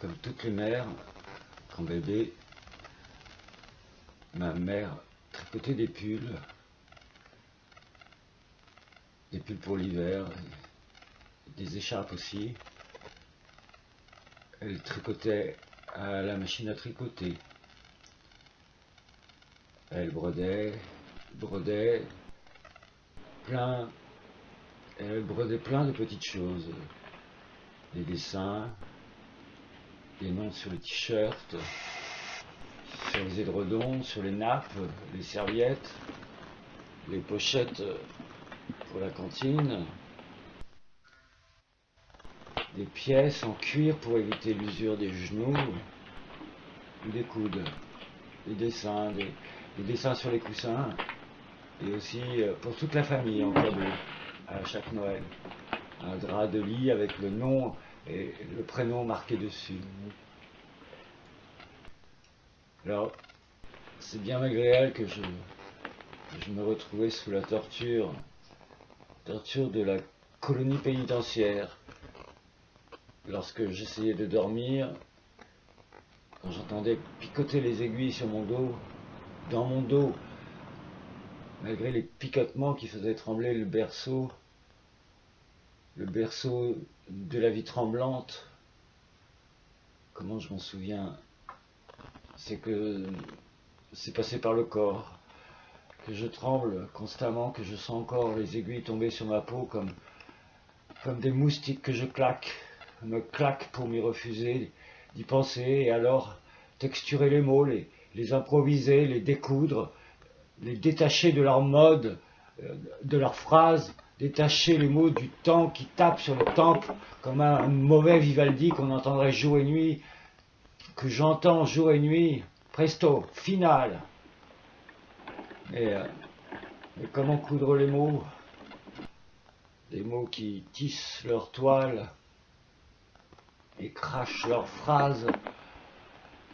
Comme toutes les mères, quand bébé, ma mère tricotait des pulls, des pulls pour l'hiver, des écharpes aussi. Elle tricotait à la machine à tricoter. Elle brodait, brodait plein, elle brodait plein de petites choses, des dessins, des noms sur les t-shirts, sur les édredons, sur les nappes, les serviettes, les pochettes pour la cantine, des pièces en cuir pour éviter l'usure des genoux, des coudes, des dessins, des, des dessins sur les coussins, et aussi euh, pour toute la famille en cadeau, à chaque Noël. Un drap de lit avec le nom et le prénom marqué dessus. Alors, c'est bien malgré elle que je, je me retrouvais sous la torture, torture de la colonie pénitentiaire. Lorsque j'essayais de dormir, quand j'entendais picoter les aiguilles sur mon dos, dans mon dos, malgré les picotements qui faisaient trembler le berceau, le berceau de la vie tremblante, comment je m'en souviens, c'est que c'est passé par le corps, que je tremble constamment, que je sens encore les aiguilles tomber sur ma peau comme, des moustiques que je claque, me claque pour m'y refuser d'y penser, et alors texturer les mots, les, les improviser, les découdre, les détacher de leur mode, euh, de leurs phrases, détacher les mots du temps qui tape sur le temple comme un mauvais Vivaldi qu'on entendrait jour et nuit, que j'entends jour et nuit, presto, final. Et, euh, comment coudre les mots? Des mots qui tissent leur toile et crachent leurs phrases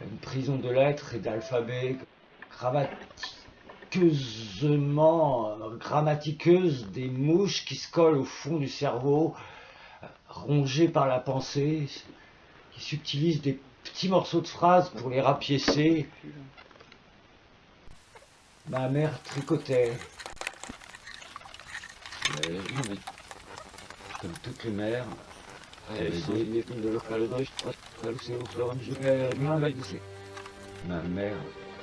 une prison de lettres et d'alphabet grammatiqueusement, grammatiqueuse des mouches qui se collent au fond du cerveau, rongées par la pensée, qui subtilisent des petits morceaux de phrases pour les rapiécer. Ma mère tricotait. Mais, comme toutes les mères, elle Ma mère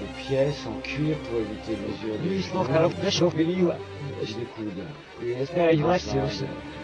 les pièces en cuir pour éviter des des les dessins sur les odor des illustrations, sont des insides, so schnell, schnell, schnell, drap de lit avec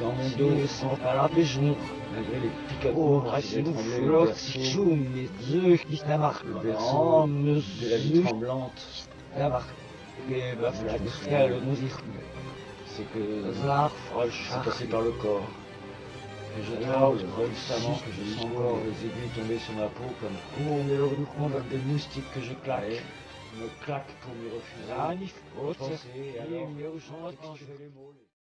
dans mon dos, sans pas la péjon. malgré les Oh, faisaient reste trembler le flot, berceau, si mes œufs qui s'amarquent. le Oh, de la vie tremblante. Et bah, la nous y c'est que passé par le corps. Que je tremble constamment, que je sens encore les aiguilles tomber sur ma peau comme, Oh, le du comme des moustiques que je claque, me claque pour m'y refuser. Anif, de oh, penser, et alors, il y a urgence, texturer les mots, les-